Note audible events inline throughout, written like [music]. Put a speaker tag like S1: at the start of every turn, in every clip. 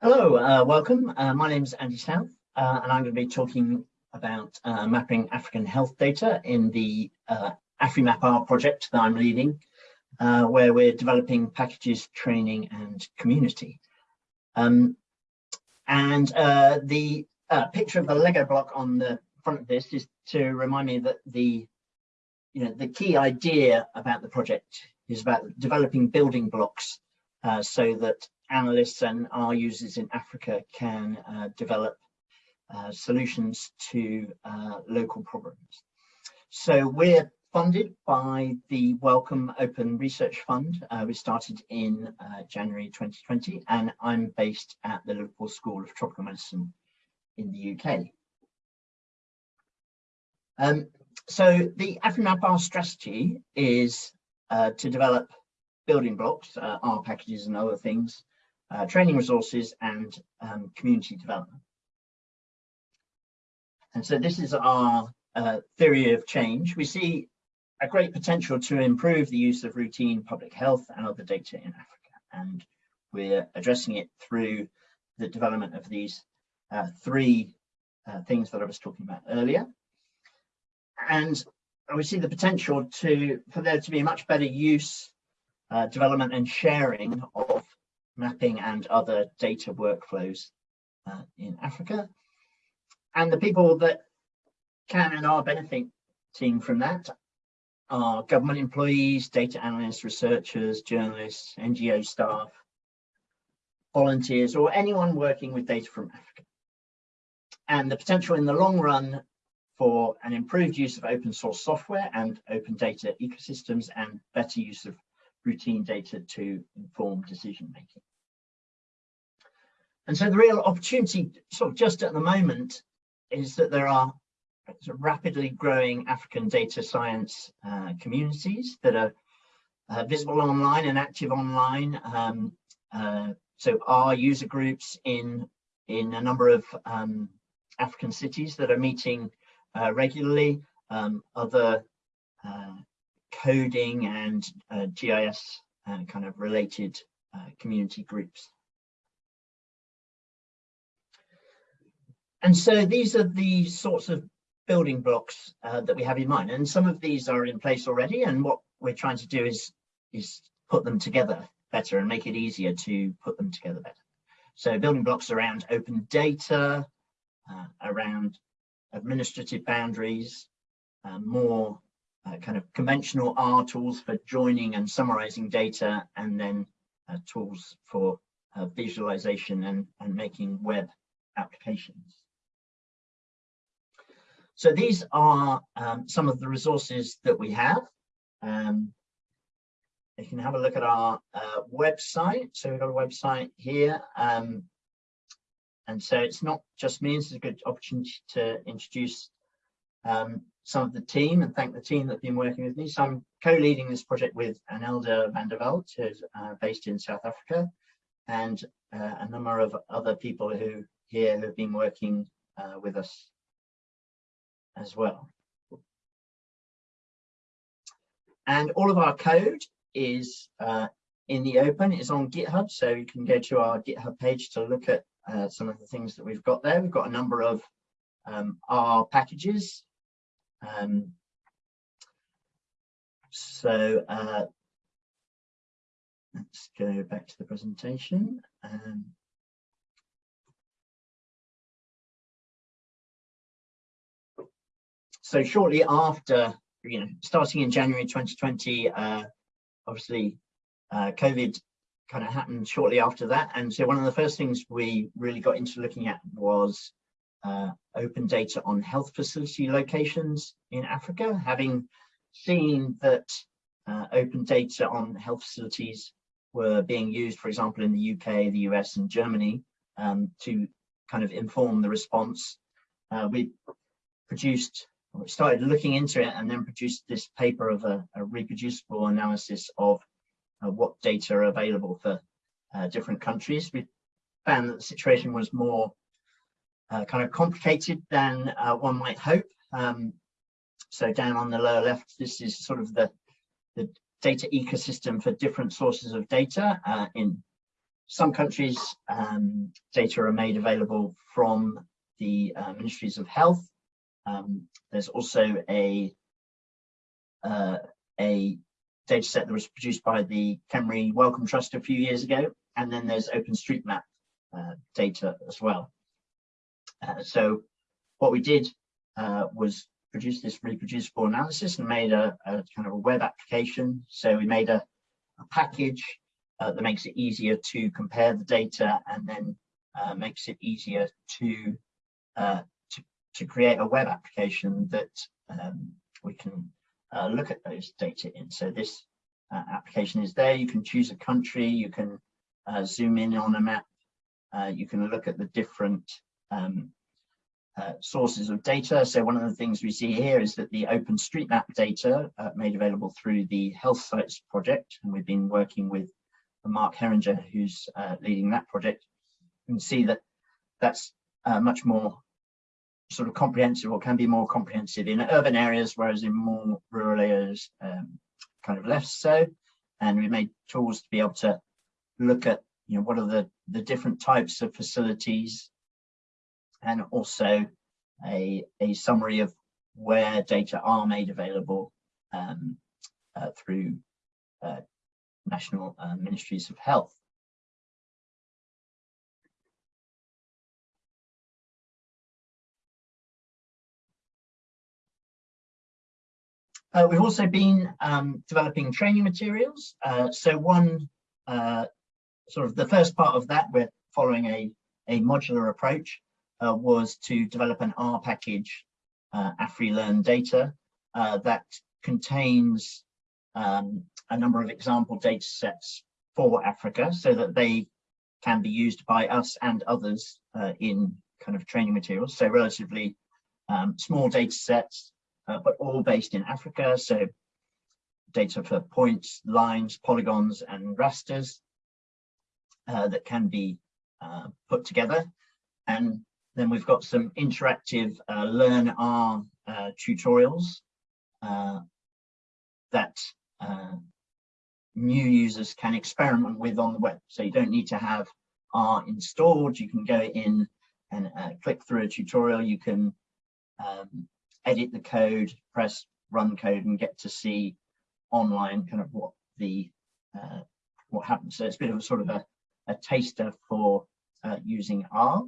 S1: Hello, uh, welcome. Uh, my name is Andy South, uh, and I'm going to be talking about uh, mapping African health data in the uh, AfriMapR project that I'm leading, uh, where we're developing packages, training, and community. Um, and uh, the picture of the Lego block on the front of this is to remind me that the, you know, the key idea about the project is about developing building blocks so that analysts and our users in Africa can uh, develop uh, solutions to uh, local problems. So we're funded by the Wellcome Open Research Fund. Uh, we started in uh, January 2020 and I'm based at the Liverpool School of Tropical Medicine in the UK. Um, so the AfriMapR strategy is uh, to develop building blocks, R packages and other things uh, training resources and um, community development. And so this is our uh, theory of change. We see a great potential to improve the use of routine public health and other data in Africa. And we're addressing it through the development of these uh, three uh, things that I was talking about earlier. And we see the potential to for there to be a much better use, uh, development and sharing of mapping and other data workflows uh, in Africa. And the people that can and are benefiting from that are government employees, data analysts, researchers, journalists, NGO staff, volunteers, or anyone working with data from Africa. And the potential in the long run for an improved use of open source software and open data ecosystems and better use of routine data to inform decision making. And so the real opportunity sort of just at the moment is that there are rapidly growing African data science uh, communities that are uh, visible online and active online. Um, uh, so our user groups in, in a number of um, African cities that are meeting uh, regularly, um, other uh, coding and uh, GIS kind of related community groups. And so these are the sorts of building blocks uh, that we have in mind. And some of these are in place already. And what we're trying to do is, is put them together better and make it easier to put them together better. So building blocks around open data, uh, around administrative boundaries, uh, more uh, kind of conventional R tools for joining and summarizing data, and then uh, tools for uh, visualization and, and making web applications. So these are um, some of the resources that we have. Um, you can have a look at our uh, website. So we've got a website here. Um, and so it's not just me, it's a good opportunity to introduce um, some of the team and thank the team that have been working with me. So I'm co-leading this project with Anelda van der Walt, who's uh, based in South Africa, and uh, a number of other people who here have been working uh, with us as well. And all of our code is uh, in the open, it's on GitHub, so you can go to our GitHub page to look at uh, some of the things that we've got there. We've got a number of um, R packages. Um, so uh, let's go back to the presentation. Um, so shortly after, you know, starting in January 2020, uh, obviously uh, COVID kind of happened shortly after that. And so one of the first things we really got into looking at was uh, open data on health facility locations in Africa, having seen that uh, open data on health facilities were being used, for example, in the UK, the US and Germany um, to kind of inform the response. Uh, we produced we started looking into it and then produced this paper of a, a reproducible analysis of uh, what data are available for uh, different countries. We found that the situation was more uh, kind of complicated than uh, one might hope. Um, so down on the lower left, this is sort of the, the data ecosystem for different sources of data. Uh, in some countries, um, data are made available from the uh, ministries of health. Um, there's also a a data set that was produced by the KEMRI Wellcome Trust a few years ago, and then there's OpenStreetMap uh, data as well. Uh, so what we did uh, was produce this reproducible analysis and made a, a, kind of a web application. So we made a, a package uh, that makes it easier to compare the data and then uh, makes it easier to, uh, to, to create a web application that um, we can uh, look at those data in. So this uh, application is there. You can choose a country. You can uh, zoom in on a map. you can look at the different um, uh, sources of data. So one of the things we see here is that the OpenStreetMap data uh, made available through the Healthsites project, and we've been working with Mark Herringer, who's uh, leading that project. You can see that that's uh, much more sort of comprehensive or can be more comprehensive in urban areas, whereas in more rural areas, um, kind of less so. And we made tools to be able to look at, you know, what are the, the different types of facilities and also a, a summary of where data are made available um, uh, through uh, national uh, ministries of health. Uh, we've also been um, developing training materials. Uh, so one, uh, sort of the first part of that, we're following a, a modular approach uh, was to develop an R package, uh, AfriLearn data, uh, that contains um, a number of example data sets for Africa so that they can be used by us and others in kind of training materials. So relatively um, small data sets, uh, but all based in Africa. So data for points, lines, polygons, and rasters uh, that can be uh, put together. And then we've got some interactive uh, Learn R uh, tutorials uh, that new users can experiment with on the web. So you don't need to have R installed. You can go in and click through a tutorial. You can um, edit the code, press run code and get to see online kind of what the uh, what happens. So it's a bit of a sort of a, a taster for using R.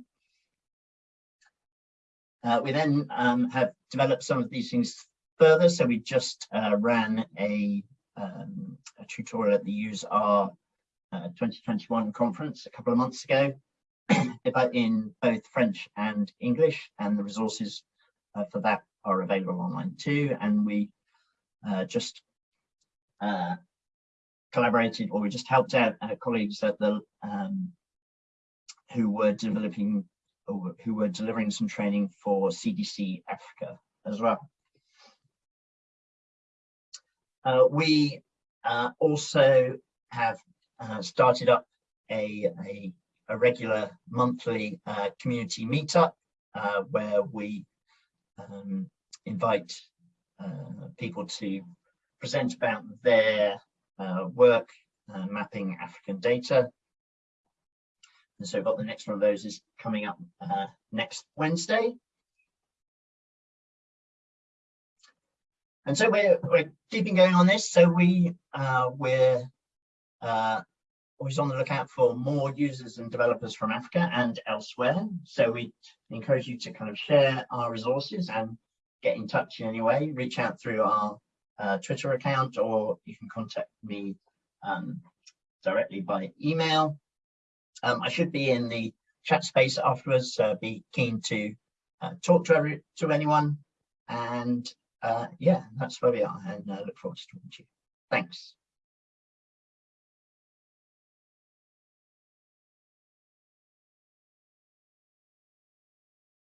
S1: Uh, we then um, have developed some of these things further. So we just uh, ran a, um, a, tutorial at the useR uh, 2021 conference a couple of months ago [clears throat] in both French and English, and the resources uh, for that are available online too. And we uh, just uh, collaborated, or we just helped out colleagues at the um, who were developing or who were delivering some training for CDC Africa as well. Uh, we uh, also have uh, started up a, a, a regular monthly uh, community meetup uh, where we um, invite uh, people to present about their work mapping African data and so got the next one of those is coming up uh, next Wednesday. And so we're, we're keeping going on this. So we, uh, we're uh, always on the lookout for more users and developers from Africa and elsewhere. So we encourage you to kind of share our resources and get in touch in any way, reach out through our uh, Twitter account, or you can contact me um, directly by email. Um, I should be in the chat space afterwards, so be keen to uh, talk to every, to anyone. And uh, yeah, that's where we are and uh, look forward to talking to you. Thanks.